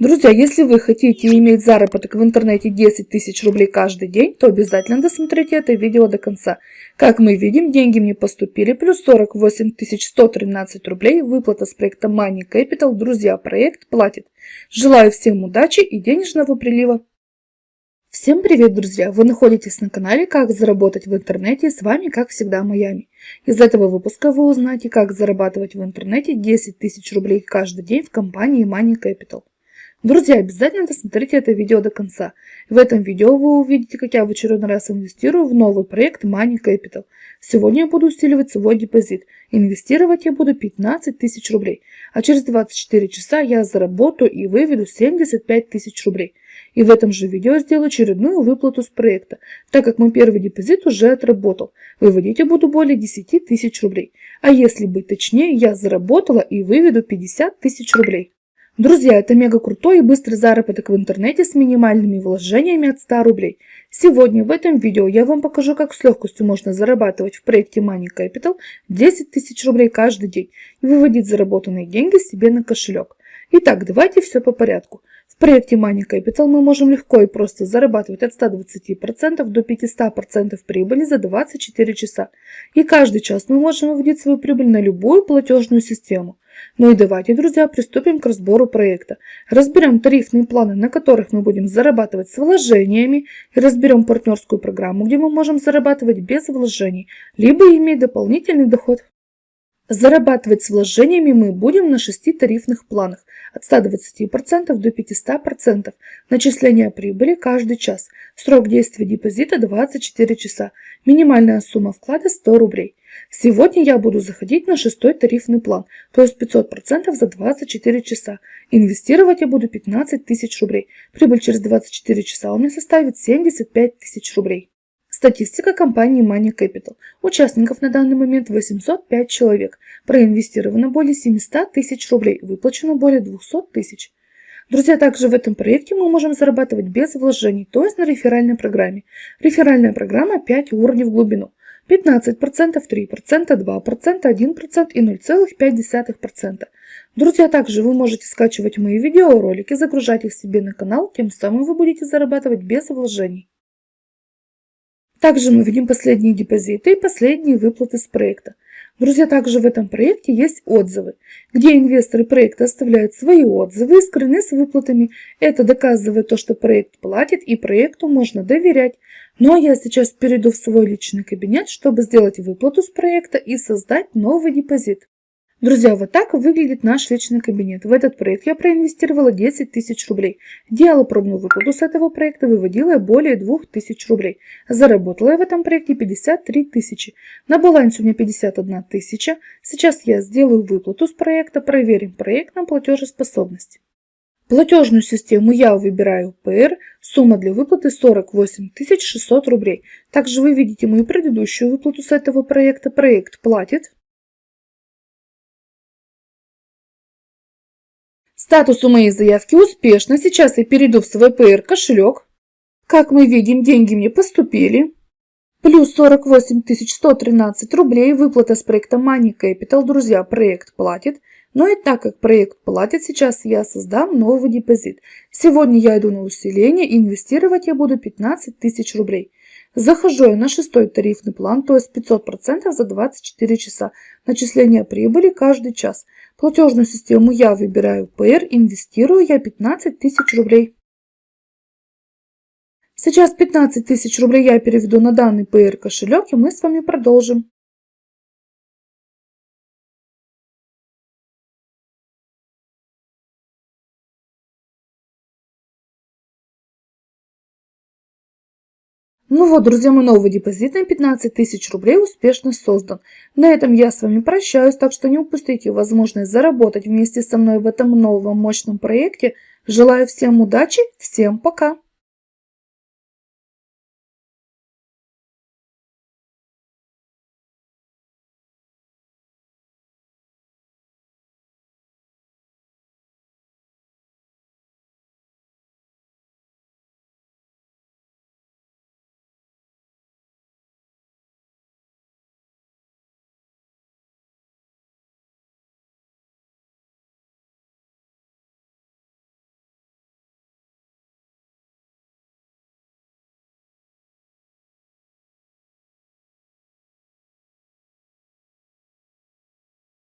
Друзья, если вы хотите иметь заработок в интернете 10 тысяч рублей каждый день, то обязательно досмотрите это видео до конца. Как мы видим, деньги мне поступили, плюс 48 113 рублей, выплата с проекта Money Capital. Друзья, проект платит. Желаю всем удачи и денежного прилива. Всем привет, друзья! Вы находитесь на канале «Как заработать в интернете» с вами, как всегда, Майами. Из этого выпуска вы узнаете, как зарабатывать в интернете 10 тысяч рублей каждый день в компании Money Capital. Друзья, обязательно досмотрите это видео до конца. В этом видео вы увидите, как я в очередной раз инвестирую в новый проект Money Capital. Сегодня я буду усиливать свой депозит. Инвестировать я буду 15 тысяч рублей. А через 24 часа я заработаю и выведу 75 тысяч рублей. И в этом же видео сделаю очередную выплату с проекта, так как мой первый депозит уже отработал. Выводить я буду более 10 тысяч рублей. А если быть точнее, я заработала и выведу 50 тысяч рублей. Друзья, это мега крутой и быстрый заработок в интернете с минимальными вложениями от 100 рублей. Сегодня в этом видео я вам покажу, как с легкостью можно зарабатывать в проекте Money Capital 10 тысяч рублей каждый день и выводить заработанные деньги себе на кошелек. Итак, давайте все по порядку. В проекте Money Capital мы можем легко и просто зарабатывать от 120% до 500% прибыли за 24 часа. И каждый час мы можем выводить свою прибыль на любую платежную систему. Ну и давайте, друзья, приступим к разбору проекта. Разберем тарифные планы, на которых мы будем зарабатывать с вложениями, и разберем партнерскую программу, где мы можем зарабатывать без вложений, либо иметь дополнительный доход. Зарабатывать с вложениями мы будем на 6 тарифных планах от 120% до 500%. Начисление прибыли каждый час. Срок действия депозита 24 часа. Минимальная сумма вклада 100 рублей. Сегодня я буду заходить на шестой тарифный план, то есть 500% за 24 часа. Инвестировать я буду 15 тысяч рублей. Прибыль через 24 часа у меня составит 75 тысяч рублей. Статистика компании Money Capital. Участников на данный момент 805 человек. Проинвестировано более 700 тысяч рублей. Выплачено более 200 тысяч. Друзья, также в этом проекте мы можем зарабатывать без вложений, то есть на реферальной программе. Реферальная программа 5 уровней в глубину. 15%, 3%, 2%, 1% и 0,5%. Друзья, также вы можете скачивать мои видеоролики, загружать их себе на канал, тем самым вы будете зарабатывать без вложений. Также мы видим последние депозиты и последние выплаты с проекта. Друзья, также в этом проекте есть отзывы, где инвесторы проекта оставляют свои отзывы и скрыны с выплатами. Это доказывает то, что проект платит и проекту можно доверять. Ну а я сейчас перейду в свой личный кабинет, чтобы сделать выплату с проекта и создать новый депозит. Друзья, вот так выглядит наш личный кабинет. В этот проект я проинвестировала 10 тысяч рублей. Делала пробную выплату с этого проекта, выводила более 2 тысяч рублей. Заработала я в этом проекте 53 тысячи. На балансе у меня 51 тысяча. Сейчас я сделаю выплату с проекта, проверим проект на платежеспособность. Платежную систему я выбираю ПР, сумма для выплаты 48 600 рублей. Также вы видите мою предыдущую выплату с этого проекта. Проект платит. Статус у моей заявки успешно. Сейчас я перейду в свой PR кошелек. Как мы видим, деньги мне поступили. Плюс 48 113 рублей. Выплата с проекта Money Capital. Друзья, проект платит. Но и так как проект платит, сейчас я создам новый депозит. Сегодня я иду на усиление. Инвестировать я буду 15 тысяч рублей. Захожу я на шестой тарифный план, то есть 500% за 24 часа. Начисление прибыли каждый час. Платежную систему я выбираю ПР, инвестирую я 15 тысяч рублей. Сейчас 15 тысяч рублей я переведу на данный ПР кошелек и мы с вами продолжим. Ну вот, друзья, мой новый депозит на 15 тысяч рублей успешно создан. На этом я с вами прощаюсь, так что не упустите возможность заработать вместе со мной в этом новом мощном проекте. Желаю всем удачи, всем пока!